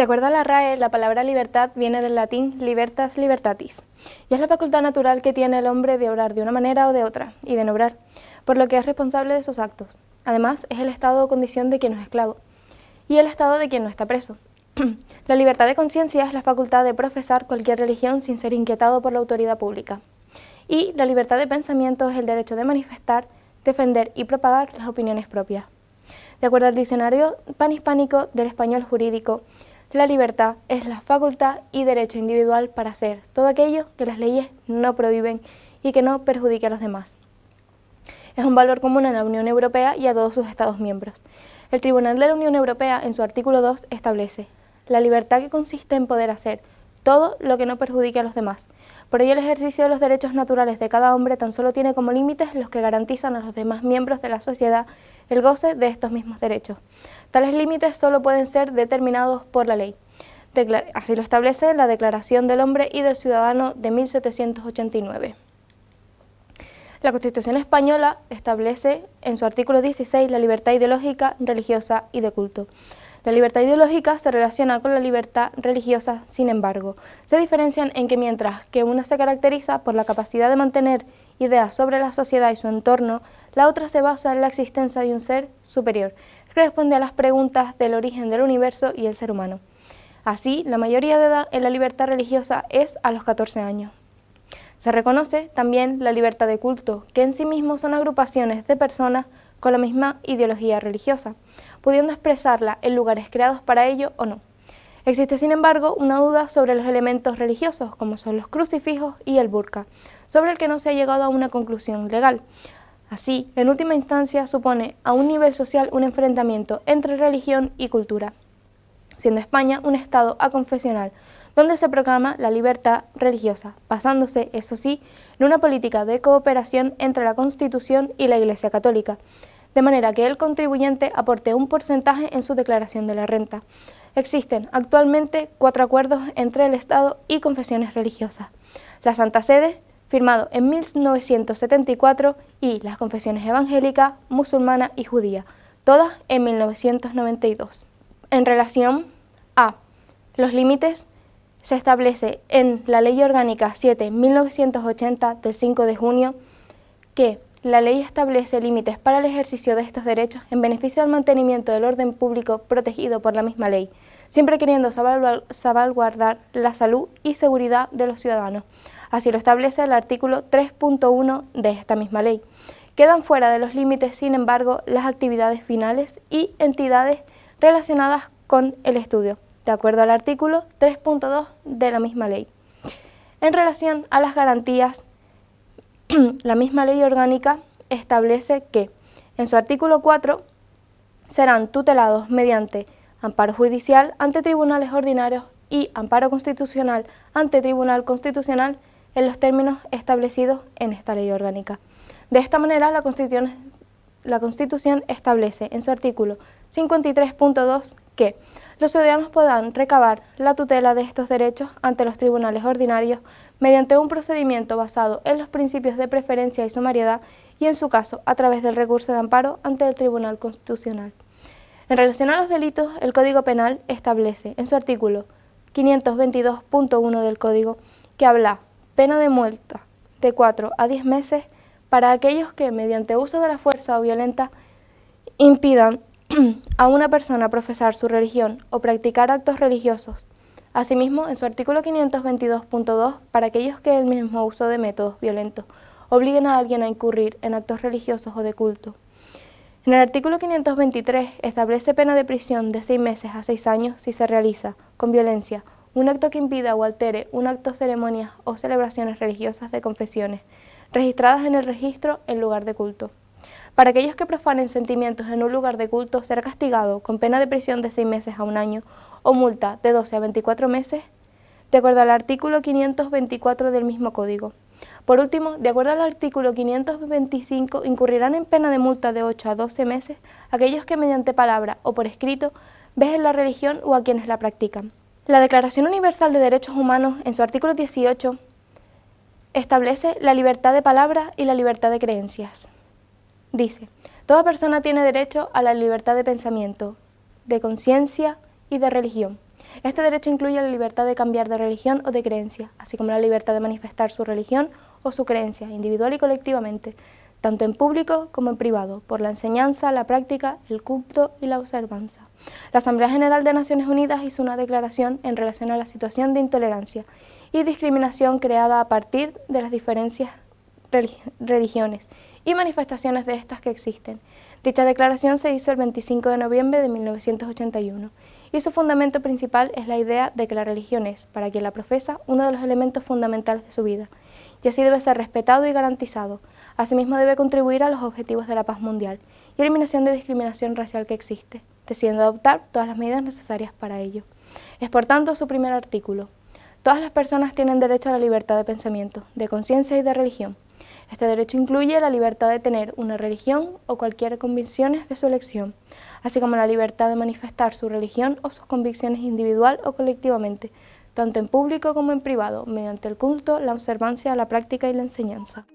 De acuerdo a la RAE, la palabra libertad viene del latín libertas libertatis, y es la facultad natural que tiene el hombre de obrar de una manera o de otra, y de no obrar, por lo que es responsable de sus actos. Además, es el estado o condición de quien no es esclavo, y el estado de quien no está preso. la libertad de conciencia es la facultad de profesar cualquier religión sin ser inquietado por la autoridad pública. Y la libertad de pensamiento es el derecho de manifestar, defender y propagar las opiniones propias. De acuerdo al diccionario panhispánico del español jurídico, la libertad es la facultad y derecho individual para hacer todo aquello que las leyes no prohíben y que no perjudique a los demás. Es un valor común en la Unión Europea y a todos sus Estados miembros. El Tribunal de la Unión Europea, en su artículo 2, establece la libertad que consiste en poder hacer todo lo que no perjudique a los demás. Por ello, el ejercicio de los derechos naturales de cada hombre tan solo tiene como límites los que garantizan a los demás miembros de la sociedad el goce de estos mismos derechos. Tales límites solo pueden ser determinados por la ley. Así lo establece la Declaración del Hombre y del Ciudadano de 1789. La Constitución española establece en su artículo 16 la libertad ideológica, religiosa y de culto. La libertad ideológica se relaciona con la libertad religiosa, sin embargo. Se diferencian en que mientras que una se caracteriza por la capacidad de mantener ideas sobre la sociedad y su entorno, la otra se basa en la existencia de un ser superior, responde a las preguntas del origen del universo y el ser humano. Así, la mayoría de edad en la libertad religiosa es a los 14 años. Se reconoce también la libertad de culto, que en sí mismo son agrupaciones de personas con la misma ideología religiosa, pudiendo expresarla en lugares creados para ello o no. Existe, sin embargo, una duda sobre los elementos religiosos, como son los crucifijos y el burka, sobre el que no se ha llegado a una conclusión legal, Así, en última instancia, supone a un nivel social un enfrentamiento entre religión y cultura, siendo España un Estado aconfesional, donde se proclama la libertad religiosa, basándose, eso sí, en una política de cooperación entre la Constitución y la Iglesia Católica, de manera que el contribuyente aporte un porcentaje en su declaración de la renta. Existen actualmente cuatro acuerdos entre el Estado y confesiones religiosas. La Santa Sede, firmado en 1974, y las confesiones evangélica, musulmana y judía, todas en 1992. En relación a los límites, se establece en la Ley Orgánica 7-1980 del 5 de junio que la ley establece límites para el ejercicio de estos derechos en beneficio del mantenimiento del orden público protegido por la misma ley, siempre queriendo salvaguardar la salud y seguridad de los ciudadanos, Así lo establece el artículo 3.1 de esta misma ley. Quedan fuera de los límites, sin embargo, las actividades finales y entidades relacionadas con el estudio, de acuerdo al artículo 3.2 de la misma ley. En relación a las garantías, la misma ley orgánica establece que, en su artículo 4, serán tutelados mediante amparo judicial ante tribunales ordinarios y amparo constitucional ante tribunal constitucional en los términos establecidos en esta ley orgánica. De esta manera, la Constitución, la Constitución establece en su artículo 53.2 que los ciudadanos puedan recabar la tutela de estos derechos ante los tribunales ordinarios mediante un procedimiento basado en los principios de preferencia y sumariedad y, en su caso, a través del recurso de amparo ante el Tribunal Constitucional. En relación a los delitos, el Código Penal establece en su artículo 522.1 del Código que habla pena de multa de 4 a 10 meses para aquellos que, mediante uso de la fuerza o violenta, impidan a una persona profesar su religión o practicar actos religiosos. Asimismo, en su artículo 522.2, para aquellos que el mismo uso de métodos violentos obliguen a alguien a incurrir en actos religiosos o de culto. En el artículo 523 establece pena de prisión de 6 meses a 6 años si se realiza con violencia un acto que impida o altere un acto, ceremonias o celebraciones religiosas de confesiones, registradas en el registro en lugar de culto. Para aquellos que profanen sentimientos en un lugar de culto, será castigado con pena de prisión de seis meses a un año o multa de 12 a 24 meses, de acuerdo al artículo 524 del mismo código. Por último, de acuerdo al artículo 525, incurrirán en pena de multa de 8 a 12 meses aquellos que mediante palabra o por escrito vejen la religión o a quienes la practican. La Declaración Universal de Derechos Humanos, en su artículo 18, establece la libertad de palabra y la libertad de creencias. Dice, toda persona tiene derecho a la libertad de pensamiento, de conciencia y de religión. Este derecho incluye la libertad de cambiar de religión o de creencia, así como la libertad de manifestar su religión o su creencia, individual y colectivamente, tanto en público como en privado, por la enseñanza, la práctica, el culto y la observanza. La Asamblea General de Naciones Unidas hizo una declaración en relación a la situación de intolerancia y discriminación creada a partir de las diferencias religiones y manifestaciones de estas que existen. Dicha declaración se hizo el 25 de noviembre de 1981 y su fundamento principal es la idea de que la religión es, para quien la profesa, uno de los elementos fundamentales de su vida y así debe ser respetado y garantizado. Asimismo debe contribuir a los objetivos de la paz mundial y eliminación de discriminación racial que existe, decidiendo adoptar todas las medidas necesarias para ello. Es por tanto su primer artículo. Todas las personas tienen derecho a la libertad de pensamiento, de conciencia y de religión. Este derecho incluye la libertad de tener una religión o cualquier convicciones de su elección, así como la libertad de manifestar su religión o sus convicciones individual o colectivamente, tanto en público como en privado, mediante el culto, la observancia, la práctica y la enseñanza.